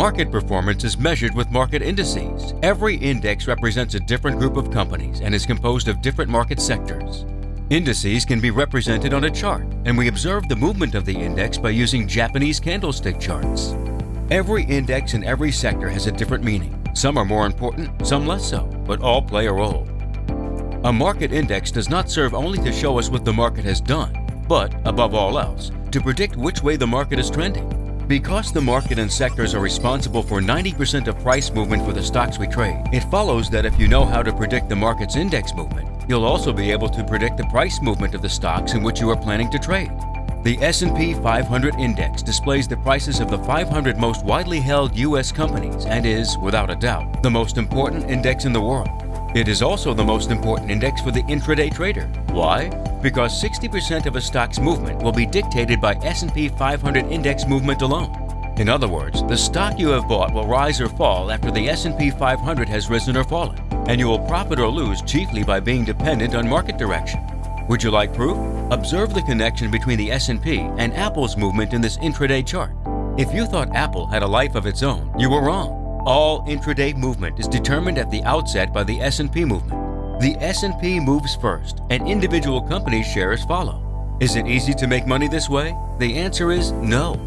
Market performance is measured with market indices. Every index represents a different group of companies and is composed of different market sectors. Indices can be represented on a chart, and we observe the movement of the index by using Japanese candlestick charts. Every index in every sector has a different meaning. Some are more important, some less so, but all play a role. A market index does not serve only to show us what the market has done, but, above all else, to predict which way the market is trending. Because the market and sectors are responsible for 90% of price movement for the stocks we trade, it follows that if you know how to predict the market's index movement, you'll also be able to predict the price movement of the stocks in which you are planning to trade. The S&P 500 Index displays the prices of the 500 most widely held U.S. companies and is, without a doubt, the most important index in the world. It is also the most important index for the intraday trader. Why? Because 60% of a stock's movement will be dictated by S&P 500 index movement alone. In other words, the stock you have bought will rise or fall after the S&P 500 has risen or fallen, and you will profit or lose chiefly by being dependent on market direction. Would you like proof? Observe the connection between the S&P and Apple's movement in this intraday chart. If you thought Apple had a life of its own, you were wrong. All intraday movement is determined at the outset by the S&P movement. The S&P moves first, and individual company shares follow. Is it easy to make money this way? The answer is no.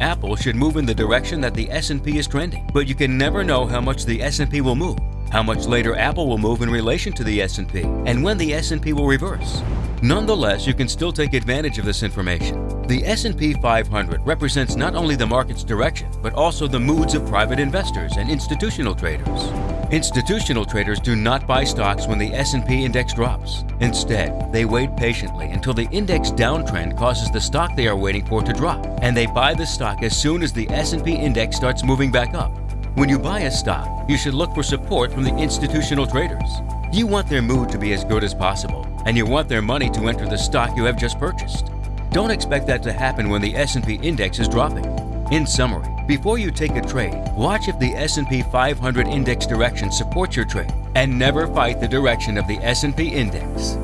Apple should move in the direction that the S&P is trending, but you can never know how much the S&P will move, how much later Apple will move in relation to the S&P, and when the S&P will reverse. Nonetheless, you can still take advantage of this information. The S&P 500 represents not only the market's direction, but also the moods of private investors and institutional traders. Institutional traders do not buy stocks when the S&P index drops. Instead, they wait patiently until the index downtrend causes the stock they are waiting for to drop, and they buy the stock as soon as the S&P index starts moving back up. When you buy a stock, you should look for support from the institutional traders. You want their mood to be as good as possible, and you want their money to enter the stock you have just purchased. Don't expect that to happen when the S&P index is dropping. In summary, before you take a trade, watch if the S&P 500 index direction supports your trade and never fight the direction of the S&P index.